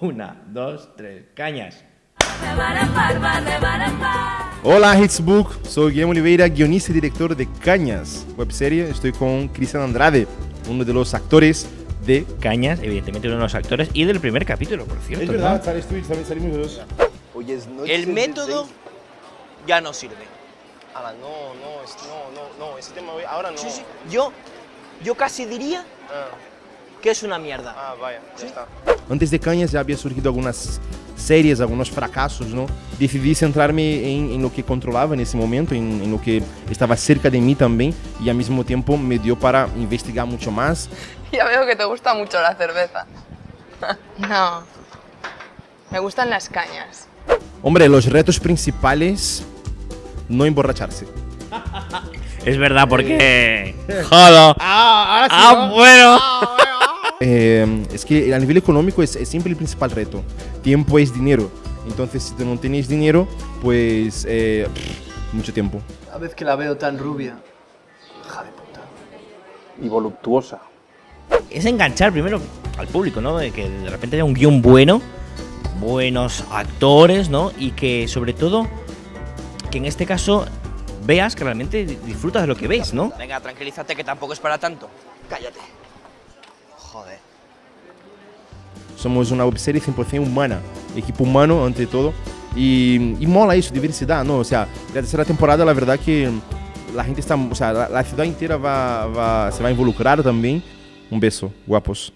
Una, dos, tres, cañas. Hola Hitsbook, soy Guillermo Oliveira, guionista y director de Cañas, webserie. Estoy con Cristian Andrade, uno de los actores de... Cañas, evidentemente uno de los actores y del primer capítulo, por cierto. ¿no? tú y también salimos dos. El método ya no sirve. Ah, no, no, es- no, no, no, ese tema hoy- ahora no. Sí, sí. Yo, yo casi diría Ah, que es una mierda. ah, vaya, ya está. Antes de Cañas ya había surgido algunas series, algunos fracasos, ¿no? Decidí centrarme en, en lo que controlaba en ese momento, en, en lo que estaba cerca de mí también y al mismo tiempo me dio para investigar mucho más. Ya veo que te gusta mucho la cerveza. No. Me gustan las cañas. Hombre, los retos principales, no emborracharse. Es verdad, porque. ¡Jodo! Ah, ¡Ah, bueno! Eh, es que a nivel económico es, es siempre el principal reto. Tiempo es dinero. Entonces, si tú no tienes dinero, pues eh, mucho tiempo. Cada vez que la veo tan rubia. Hija de puta. Y voluptuosa. Es enganchar primero al público, ¿no? De que de repente haya un guion bueno, buenos actores, ¿no? Y que sobre todo, que en este caso veas que realmente disfrutas de lo que ves, ¿no? Venga, tranquilízate que tampoco es para tanto. Cállate. Joder. Somos una webserie 100% humana, equipo humano ante todo. Y mola eso, diversidad, ¿no? O sea, la tercera temporada, la verdad que la gente está, o sea, la, la ciudad entera va, va, se va a involucrar también. Un beso, guapos.